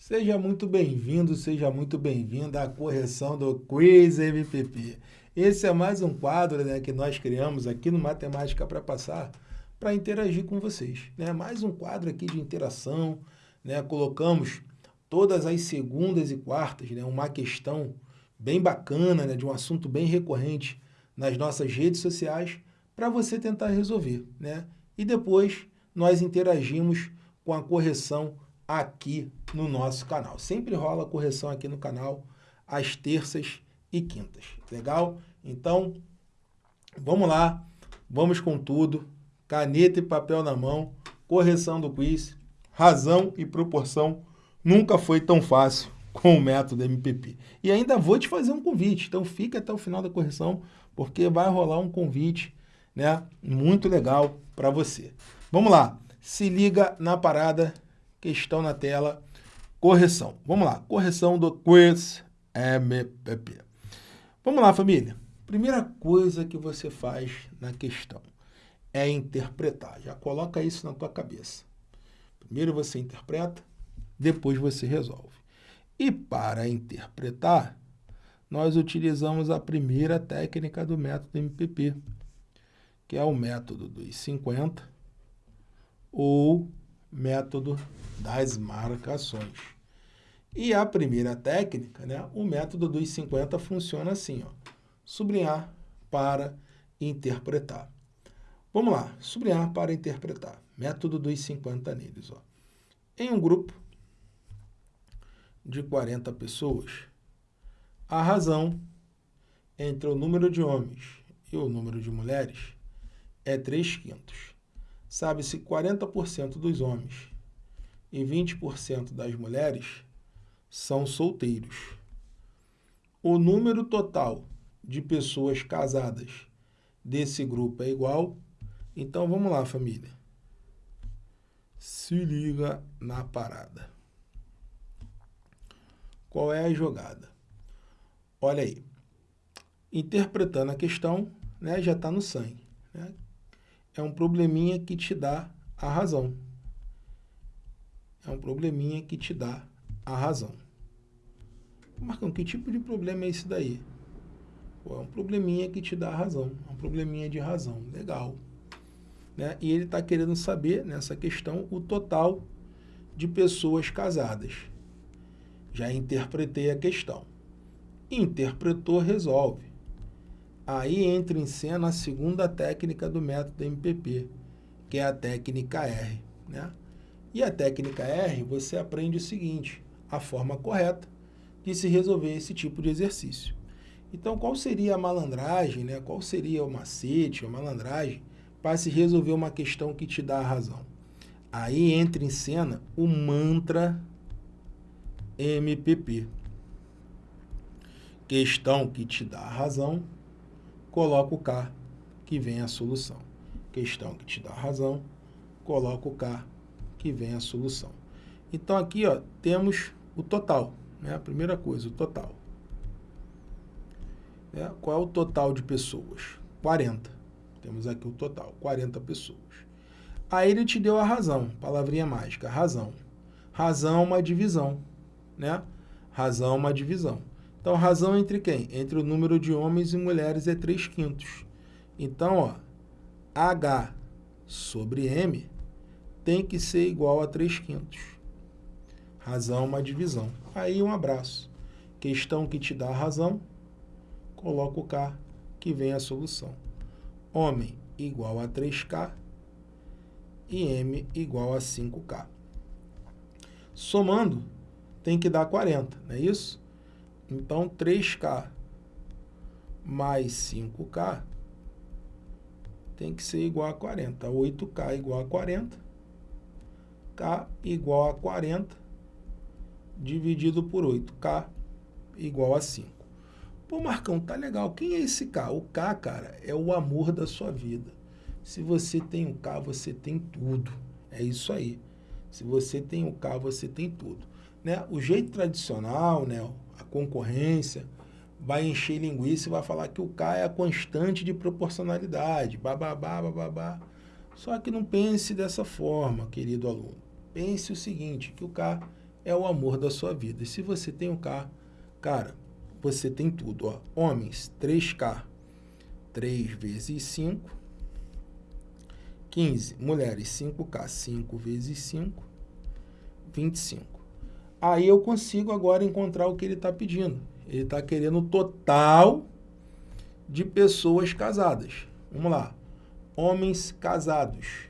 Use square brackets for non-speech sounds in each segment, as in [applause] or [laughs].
Seja muito bem-vindo, seja muito bem-vinda à correção do Quiz MPP. Esse é mais um quadro né, que nós criamos aqui no Matemática para Passar para interagir com vocês. Né? Mais um quadro aqui de interação. Né? Colocamos todas as segundas e quartas né, uma questão bem bacana, né, de um assunto bem recorrente nas nossas redes sociais para você tentar resolver. Né? E depois nós interagimos com a correção aqui no nosso canal. Sempre rola correção aqui no canal às terças e quintas. Legal? Então, vamos lá. Vamos com tudo. Caneta e papel na mão. Correção do quiz. Razão e proporção nunca foi tão fácil [laughs] com o método MPP. E ainda vou te fazer um convite. Então, fica até o final da correção, porque vai rolar um convite né, muito legal para você. Vamos lá. Se liga na parada questão na tela, correção. Vamos lá, correção do quiz MPP. Vamos lá, família. Primeira coisa que você faz na questão é interpretar. Já coloca isso na tua cabeça. Primeiro você interpreta, depois você resolve. E para interpretar, nós utilizamos a primeira técnica do método MPP, que é o método dos 50 ou método das marcações. E a primeira técnica, né, o método dos 50 funciona assim, ó, sublinhar para interpretar. Vamos lá, sublinhar para interpretar. Método dos 50 neles. Ó. Em um grupo de 40 pessoas, a razão entre o número de homens e o número de mulheres é 3 quintos sabe-se 40% dos homens e 20% das mulheres são solteiros. O número total de pessoas casadas desse grupo é igual. Então, vamos lá, família. Se liga na parada. Qual é a jogada? Olha aí. Interpretando a questão, né, já está no sangue. Né? É um probleminha que te dá a razão. É um probleminha que te dá a razão. Marcão, que tipo de problema é esse daí? Pô, é um probleminha que te dá a razão. É um probleminha de razão. Legal. Né? E ele está querendo saber, nessa questão, o total de pessoas casadas. Já interpretei a questão. Interpretou, resolve. Aí entra em cena a segunda técnica do método MPP, que é a técnica R. Né? E a técnica R, você aprende o seguinte, a forma correta de se resolver esse tipo de exercício. Então, qual seria a malandragem, né? qual seria o macete, a malandragem, para se resolver uma questão que te dá a razão? Aí entra em cena o mantra MPP. Questão que te dá a razão, coloca o K, que vem a solução. Questão que te dá razão, coloca o K, que vem a solução. Então, aqui ó, temos o total. Né? A primeira coisa, o total. É, qual é o total de pessoas? 40. Temos aqui o total, 40 pessoas. Aí ele te deu a razão, palavrinha mágica, razão. Razão é uma divisão, né? Razão é uma divisão. Então, razão entre quem? Entre o número de homens e mulheres é 3 quintos. Então, ó, H sobre M tem que ser igual a 3 quintos. Razão é uma divisão. Aí, um abraço. Questão que te dá a razão, coloca o K, que vem a solução. Homem igual a 3K e M igual a 5K. Somando, tem que dar 40, não é isso? Então, 3K mais 5K tem que ser igual a 40. 8K igual a 40. K igual a 40 dividido por 8. K igual a 5. Pô, Marcão, tá legal. Quem é esse K? O K, cara, é o amor da sua vida. Se você tem o K, você tem tudo. É isso aí. Se você tem o K, você tem tudo. Né? O jeito tradicional, né? A concorrência, vai encher linguiça e vai falar que o K é a constante de proporcionalidade, bababá, bababá. Só que não pense dessa forma, querido aluno. Pense o seguinte, que o K é o amor da sua vida. E se você tem um carro, cara, você tem tudo. Ó. Homens, 3K, 3 vezes 5, 15. Mulheres, 5K, 5 vezes 5, 25. Aí eu consigo agora encontrar o que ele está pedindo. Ele está querendo o total de pessoas casadas. Vamos lá. Homens casados.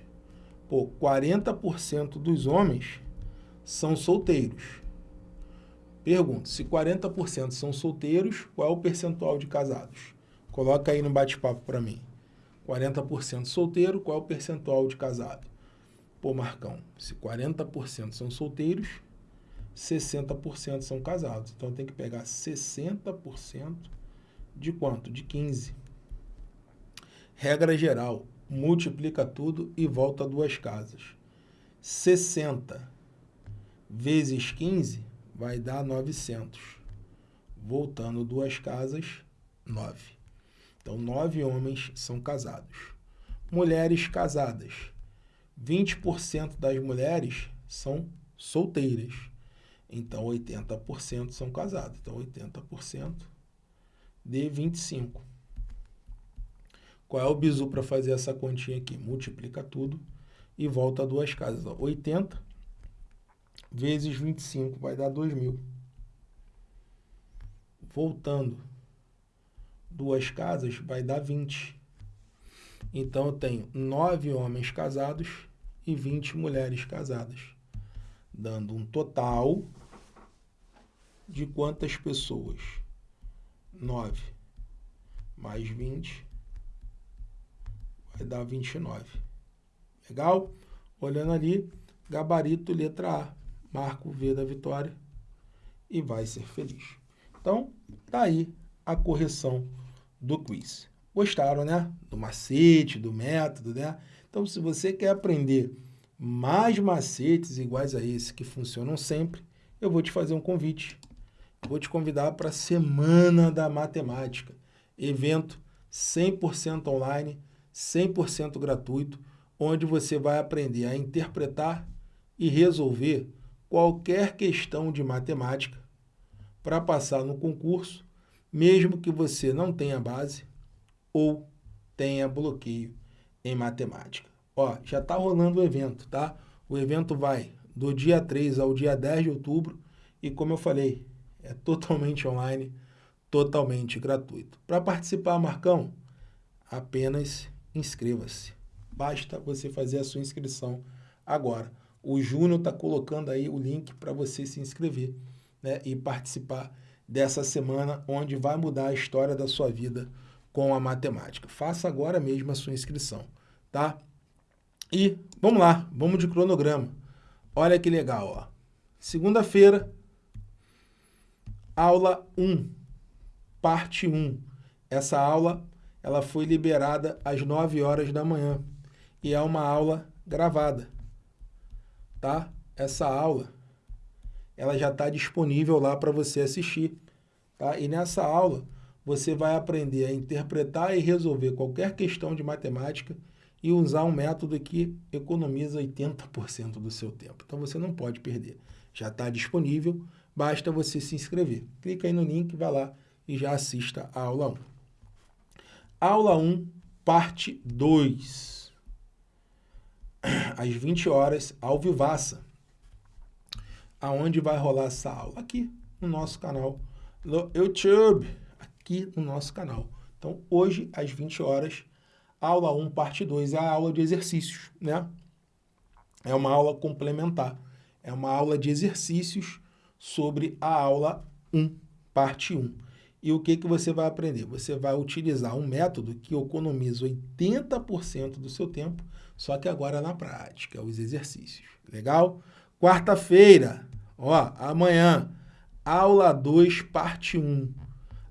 Pô, 40% dos homens são solteiros. Pergunta, se 40% são solteiros, qual é o percentual de casados? Coloca aí no bate-papo para mim. 40% solteiro, qual é o percentual de casado? Pô, Marcão, se 40% são solteiros, 60% são casados. Então tem que pegar 60% de quanto? De 15. Regra geral, multiplica tudo e volta duas casas. 60 vezes 15 vai dar 900. Voltando duas casas, 9. Então, nove homens são casados. Mulheres casadas. 20% das mulheres são solteiras. Então, 80% são casados. Então, 80% de 25. Qual é o bizu para fazer essa continha aqui? Multiplica tudo e volta duas casas. 80 vezes 25 vai dar 2 mil. Voltando duas casas vai dar 20. Então eu tenho 9 homens casados e 20 mulheres casadas, dando um total de quantas pessoas? 9 mais 20 vai dar 29. Legal? Olhando ali, gabarito letra A marca o V da vitória e vai ser feliz. Então, tá aí a correção do quiz. Gostaram, né? Do macete, do método, né? Então, se você quer aprender mais macetes iguais a esse que funcionam sempre, eu vou te fazer um convite. Vou te convidar para a Semana da Matemática, evento 100% online, 100% gratuito, onde você vai aprender a interpretar e resolver qualquer questão de matemática para passar no concurso, mesmo que você não tenha base ou tenha bloqueio em matemática. Ó, já está rolando o evento, tá? O evento vai do dia 3 ao dia 10 de outubro e, como eu falei, é totalmente online, totalmente gratuito. Para participar, Marcão, apenas inscreva-se. Basta você fazer a sua inscrição agora. O Júnior está colocando aí o link para você se inscrever né, e participar dessa semana onde vai mudar a história da sua vida com a matemática. Faça agora mesmo a sua inscrição, tá? E vamos lá, vamos de cronograma. Olha que legal, ó. Segunda-feira, aula 1, parte 1. Essa aula ela foi liberada às 9 horas da manhã e é uma aula gravada tá? Essa aula, ela já está disponível lá para você assistir, tá? E nessa aula, você vai aprender a interpretar e resolver qualquer questão de matemática e usar um método que economiza 80% do seu tempo. Então, você não pode perder. Já está disponível, basta você se inscrever. Clica aí no link, vai lá e já assista a aula 1. Aula 1, parte 2 às 20 horas, ao vivaça. Aonde vai rolar essa aula? Aqui no nosso canal no YouTube, aqui no nosso canal. Então, hoje, às 20 horas, aula 1, parte 2, é a aula de exercícios, né? É uma aula complementar. É uma aula de exercícios sobre a aula 1, parte 1. E o que, que você vai aprender? Você vai utilizar um método que economiza 80% do seu tempo só que agora na prática, os exercícios. Legal? Quarta-feira, ó, amanhã, aula 2, parte 1.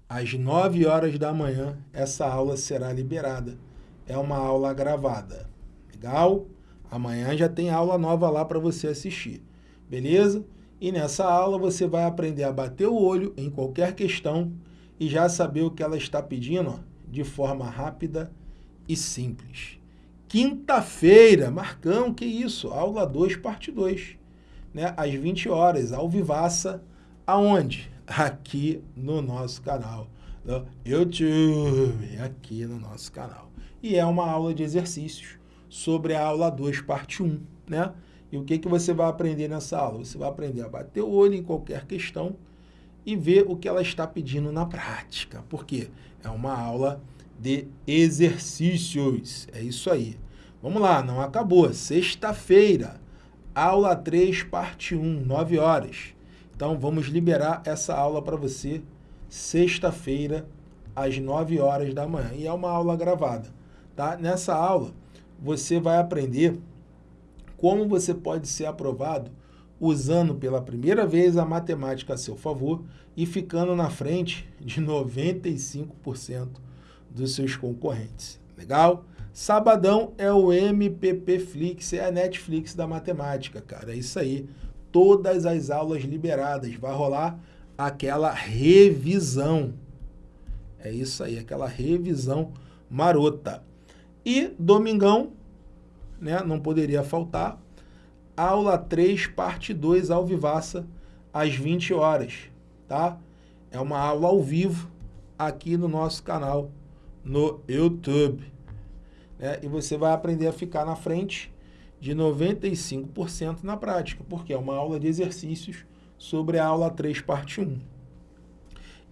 Às 9 horas da manhã, essa aula será liberada. É uma aula gravada. Legal? Amanhã já tem aula nova lá para você assistir. Beleza? E nessa aula você vai aprender a bater o olho em qualquer questão e já saber o que ela está pedindo ó, de forma rápida e simples. Quinta-feira, Marcão, que isso? Aula 2, parte 2. né, às 20 horas, ao vivaça, aonde? Aqui no nosso canal, no YouTube, aqui no nosso canal. E é uma aula de exercícios sobre a aula 2, parte 1, né? E o que, que você vai aprender nessa aula? Você vai aprender a bater o olho em qualquer questão e ver o que ela está pedindo na prática. Por quê? É uma aula de exercícios. É isso aí. Vamos lá, não acabou. Sexta-feira, aula 3, parte 1, 9 horas. Então, vamos liberar essa aula para você sexta-feira, às 9 horas da manhã. E é uma aula gravada. Tá? Nessa aula, você vai aprender como você pode ser aprovado usando pela primeira vez a matemática a seu favor e ficando na frente de 95% dos seus concorrentes. Legal? Sabadão é o MPP Flix, é a Netflix da matemática, cara. É isso aí. Todas as aulas liberadas. Vai rolar aquela revisão. É isso aí, aquela revisão marota. E domingão, né, não poderia faltar, aula 3, parte 2, ao vivaça, às 20 horas, tá? É uma aula ao vivo aqui no nosso canal no YouTube. Né? E você vai aprender a ficar na frente de 95% na prática, porque é uma aula de exercícios sobre a aula 3, parte 1.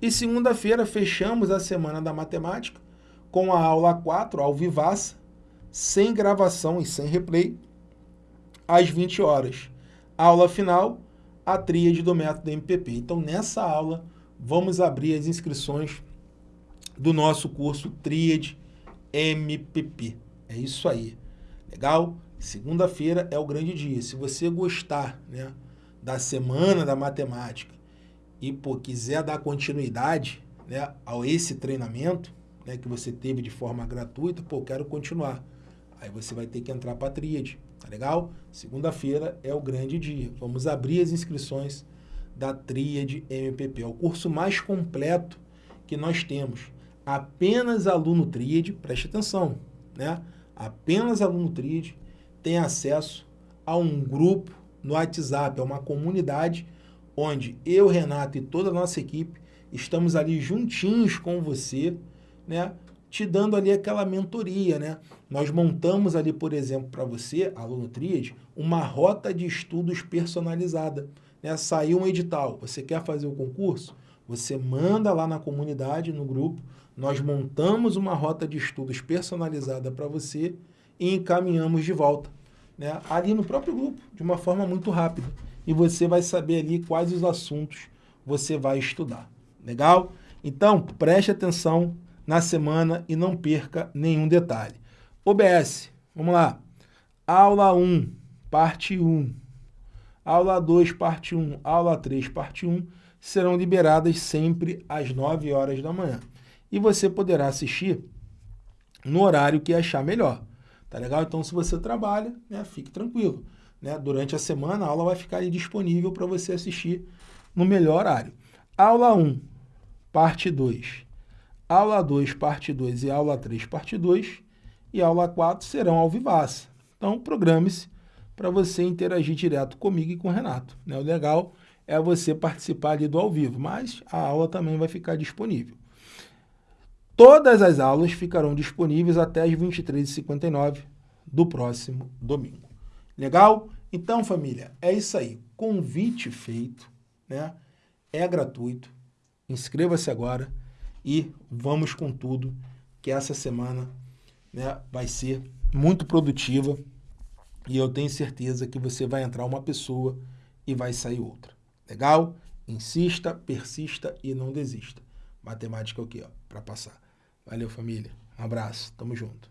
E segunda-feira fechamos a semana da matemática com a aula 4, ao vivaça, sem gravação e sem replay, às 20 horas. Aula final, a tríade do método MPP. Então, nessa aula, vamos abrir as inscrições do nosso curso Tríade MPP. É isso aí. Legal? Segunda-feira é o grande dia. Se você gostar né, da semana da matemática e pô, quiser dar continuidade né, a esse treinamento né, que você teve de forma gratuita, pô, quero continuar. Aí você vai ter que entrar para a Tríade, tá legal? Segunda-feira é o grande dia. Vamos abrir as inscrições da Tríade MPP. É o curso mais completo que nós temos apenas aluno Tríade, preste atenção, né? Apenas aluno Tríade tem acesso a um grupo no WhatsApp, é uma comunidade onde eu, Renato e toda a nossa equipe estamos ali juntinhos com você, né? Te dando ali aquela mentoria, né? Nós montamos ali, por exemplo, para você, aluno Tríade, uma rota de estudos personalizada. Né? Saiu um edital, você quer fazer o concurso? Você manda lá na comunidade, no grupo, nós montamos uma rota de estudos personalizada para você e encaminhamos de volta, né? ali no próprio grupo, de uma forma muito rápida. E você vai saber ali quais os assuntos você vai estudar. Legal? Então, preste atenção na semana e não perca nenhum detalhe. OBS, vamos lá. Aula 1, parte 1. Aula 2, parte 1. Aula 3, parte 1 serão liberadas sempre às 9 horas da manhã e você poderá assistir no horário que achar melhor. Tá legal? Então, se você trabalha, né, fique tranquilo. Né? Durante a semana, a aula vai ficar disponível para você assistir no melhor horário. Aula 1, parte 2. Aula 2, parte 2 e aula 3, parte 2. E aula 4 serão ao vivaça. Então, programe-se para você interagir direto comigo e com o Renato. Né? O legal é você participar ali do ao vivo, mas a aula também vai ficar disponível. Todas as aulas ficarão disponíveis até as 23h59 do próximo domingo. Legal? Então, família, é isso aí. Convite feito, né? É gratuito. Inscreva-se agora e vamos com tudo, que essa semana né, vai ser muito produtiva e eu tenho certeza que você vai entrar uma pessoa e vai sair outra. Legal? Insista, persista e não desista. Matemática é o quê? Para passar. Valeu, família. Um abraço. Tamo junto.